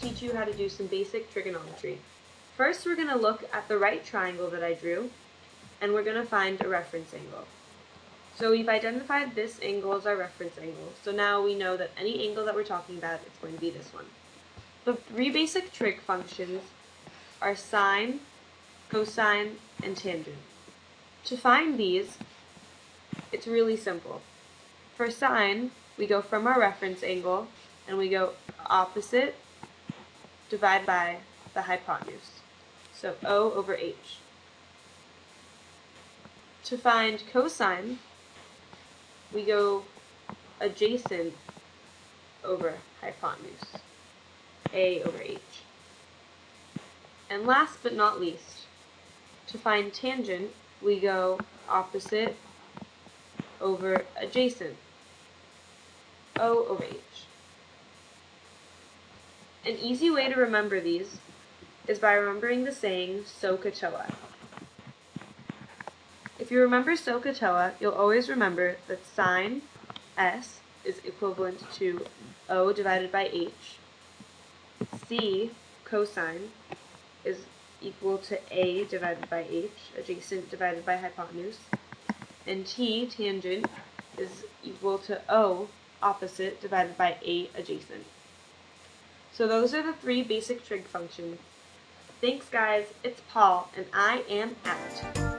teach you how to do some basic trigonometry. First, we're going to look at the right triangle that I drew, and we're going to find a reference angle. So we've identified this angle as our reference angle, so now we know that any angle that we're talking about is going to be this one. The three basic trig functions are sine, cosine, and tangent. To find these, it's really simple. For sine, we go from our reference angle, and we go opposite, divide by the hypotenuse. So O over H. To find cosine, we go adjacent over hypotenuse, A over H. And last but not least, to find tangent, we go opposite over adjacent, O over H. An easy way to remember these is by remembering the saying SOHCAHTOA. If you remember SOHCAHTOA, you'll always remember that sine S is equivalent to O divided by H. C, cosine, is equal to A divided by H, adjacent divided by hypotenuse. And T, tangent, is equal to O, opposite, divided by A, adjacent. So those are the three basic trig functions. Thanks guys, it's Paul, and I am out.